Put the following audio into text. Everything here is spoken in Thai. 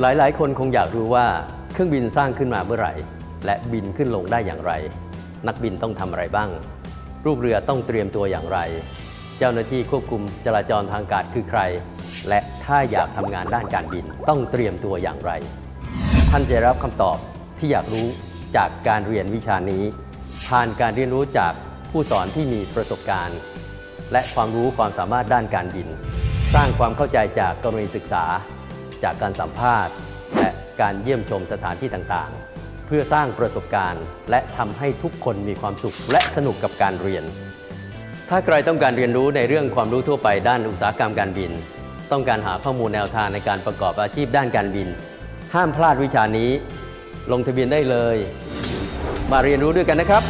หลายๆ คนคงอยากรู้ว่าเครื่องบินสร้างขึ้นมาเมื่อไหร่ และบินขึ้นลงได้อย่างไร นักบินต้องทำอะไรบ้างลูกเรือต้องเตรียมตัวอย่างไร เจ้าหน้าที่ควบคุมจราจรทางอากาศคือใคร และถ้าอยากทำงานด้านการบินต้องเตรียมตัวอย่างไร ท่านจะได้รับคำตอบที่อยากรู้จากการเรียนวิชานี้ ผ่านการเรียนรู้จากผู้สอนที่มีประสบการณ์ และความรู้ความสามารถด้านการบิน สร้างความเข้าใจจากกรณีศึกษา จากการสัมภาษณ์ และการเยี่ยมชมสถานที่ต่างๆ เพื่อสร้างประสบการณ์ และทำให้ทุกคนมีความสุขและสนุกกับการเรียน ถ้าใครต้องการเรียนรู้ในเรื่องความรู้ทั่วไปด้านอุตสาหกรรมการบิน ต้องการหาข้อมูลแนวทางในการประกอบอาชีพด้านการบิน ห้ามพลาดวิชานี้ ลงทะเบียนได้เลย มาเรียนรู้ด้วยกันนะครับ